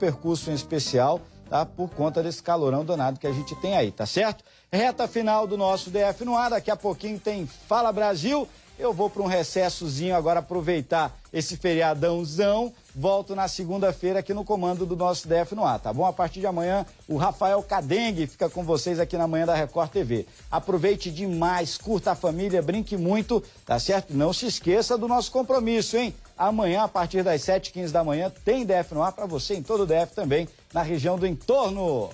percurso em especial, tá? Por conta desse calorão danado que a gente tem aí, tá certo? Reta final do nosso DF no ar, daqui a pouquinho tem Fala Brasil. Eu vou para um recessozinho agora aproveitar esse feriadãozão. Volto na segunda-feira aqui no comando do nosso DF no ar, tá bom? A partir de amanhã, o Rafael Cadengue fica com vocês aqui na manhã da Record TV. Aproveite demais, curta a família, brinque muito, tá certo? Não se esqueça do nosso compromisso, hein? Amanhã, a partir das 7h15 da manhã, tem DF no ar para você em todo o DF também, na região do entorno.